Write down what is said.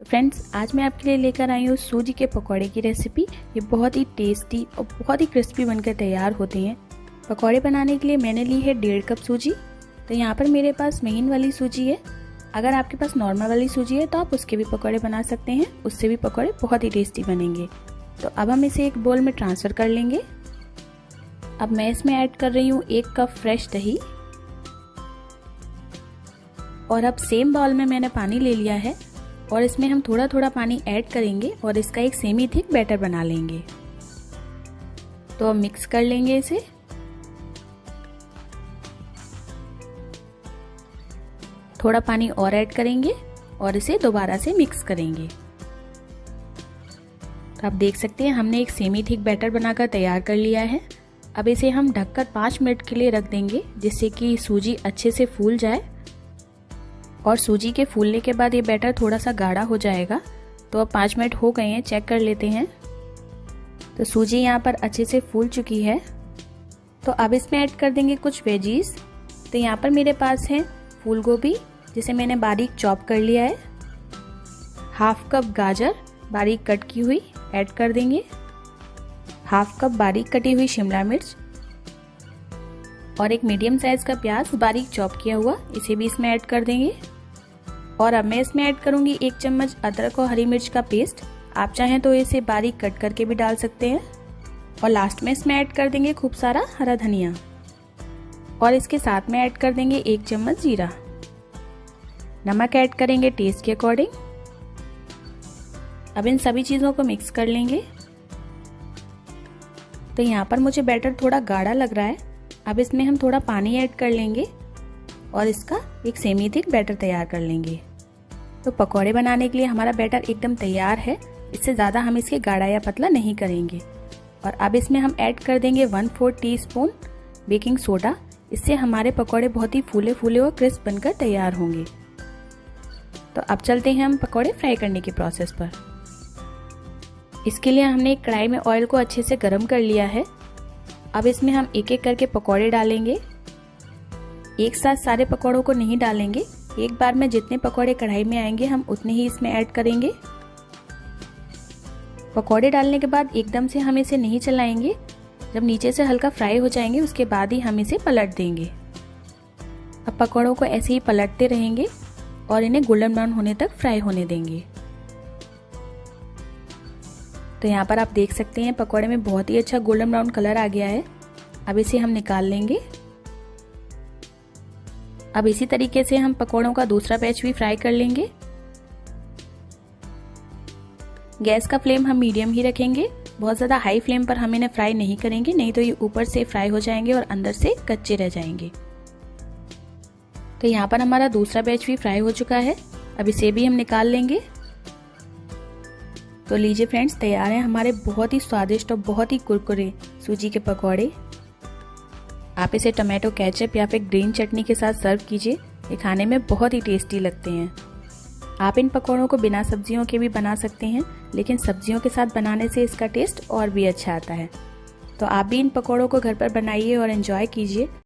Friends आज मैं आपके लिए लेकर आई हूँ सूजी के पकौड़े की रेसिपी ये बहुत ही टेस्टी और बहुत ही क्रिस्पी बनकर तैयार होते हैं। पकौड़े बनाने के लिए मैंने ली है डेढ़ कप सूजी। तो यहाँ पर मेरे पास महीन वाली सूजी है। अगर आपके पास नॉर्मल वाली सूजी है तो आप उसके भी पकौड़े बना सकते हैं। उससे भी पकौड़े बहुत ही टेस्टी बनेंगे। तो अब हम इसे एक बोल में ट्रांसफ़र कर लेंगे। अब मैं इसमें ऐड कर रही हूँ एक कप फ्रेश दही। और अब सेम बाउल में मैंने पानी ले लिया है। और इसमें हम थोड़ा थोड़ा पानी ऐड करेंगे और इसका एक सेमी थिक बैटर बना लेंगे। तो अब मिक्स कर लेंगे इसे। थोड़ा पानी और ऐड करेंगे और इसे दोबारा से मिक्स करेंगे। तो आप देख सकते हैं, हमने एक सेमी थिक बैटर बनाकर तैयार कर लिया है। अब इसे हम ढककर पाँच मिनट के लिए रख देंगे, जिससे कि सूजी अच्छे से फूल जाए। और सूजी के फूलने के बाद ये बैटर थोड़ा सा गाढ़ा हो जाएगा। तो अब पाँच मिनट हो गए हैं, चेक कर लेते हैं। तो सूजी यहाँ पर अच्छे से फूल चुकी है। तो अब इसमें ऐड कर देंगे कुछ वेजीज। तो यहाँ पर मेरे पास है फूल गोभी जिसे मैंने बारीक चॉप कर लिया है। हाफ़ कप गाजर बारीक कट की हुई ऐड कर देंगे। हाफ़ कप बारीक कटी हुई शिमला मिर्च और एक मीडियम साइज़ का प्याज बारीक चॉप किया हुआ, इसे भी इसमें ऐड कर देंगे। और अब मैं इसमें ऐड करूँगी एक चम्मच अदरक और हरी मिर्च का पेस्ट। आप चाहें तो इसे बारीक कट करके भी डाल सकते हैं। और लास्ट में इसमें ऐड कर देंगे खूब सारा हरा धनिया। और इसके साथ में ऐड कर देंगे एक चम्मच जीरा। नमक ऐड करेंगे टेस्ट के अकॉर्डिंग अब इन सभी चीज़ों को मिक्स कर लेंगे। तो यहाँ पर मुझे बैटर थोड़ा गाढ़ा लग रहा है। अब इसमें हम थोड़ा पानी ऐड कर लेंगे। और इसका एक सेमी थिक बैटर तैयार कर लेंगे। तो पकौड़े बनाने के लिए हमारा बैटर एकदम तैयार है। इससे ज़्यादा हम इसके गाढ़ा या पतला नहीं करेंगे। और अब इसमें हम ऐड कर देंगे one four teaspoon baking soda इससे हमारे पकौड़े बहुत ही फूले फूले और क्रिस्प बनकर तैयार होंगे। तो अब चलते हैं हम पकौड़े फ्राई करने के प्रोसेस पर। इसके लिए हमने एक कढ़ाई में ऑयल को अच्छे से गर्म कर लिया है। अब इसमें हम एक एक करके पकौड़े डालेंगे। एक साथ सारे पकौड़ों को नहीं डालेंगे। एक बार में जितने पकौड़े कढ़ाई में आएँगे, हम उतने ही इसमें ऐड करेंगे। पकौड़े डालने के बाद एकदम से हम इसे नहीं चलाएँगे। जब नीचे से हल्का फ्राई हो जाएँगे, उसके बाद ही हम इसे पलट देंगे। अब पकौड़ों को ऐसे ही पलटते रहेंगे और इन्हें गोल्डन ब्राउन होने तक फ्राई होने देंगे। तो यहाँ पर आप देख सकते हैं, पकौड़े में बहुत ही अच्छा गोल्डन ब्राउन कलर आ गया है। अब इसे हम निकाल लेंगे। अब इसी तरीके से हम पकौड़ों का दूसरा बैच भी फ्राई कर लेंगे। गैस का फ्लेम हम मीडियम ही रखेंगे। बहुत ज़्यादा हाई फ्लेम पर हम इन्हें फ्राई नहीं करेंगे, नहीं तो ये ऊपर से फ्राई हो जाएँगे और अंदर से कच्चे रह जाएँगे। तो यहाँ पर हमारा दूसरा बैच भी फ्राई हो चुका है। अब इसे भी हम निकाल लेंगे। तो लीजिए फ्रेंड्स, तैयार हैं हमारे बहुत ही स्वादिष्ट और बहुत ही कुरकुरे सूजी के पकौड़े। आप इसे टमाटो केचप या फिर ग्रीन चटनी के साथ सर्व कीजिए। ये खाने में बहुत ही टेस्टी लगते हैं। आप इन पकौड़ों को बिना सब्जियों के भी बना सकते हैं, लेकिन सब्जियों के साथ बनाने से इसका टेस्ट और भी अच्छा आता है। तो आप भी इन पकौड़ों को घर पर बनाइए और इन्जॉय कीजिए।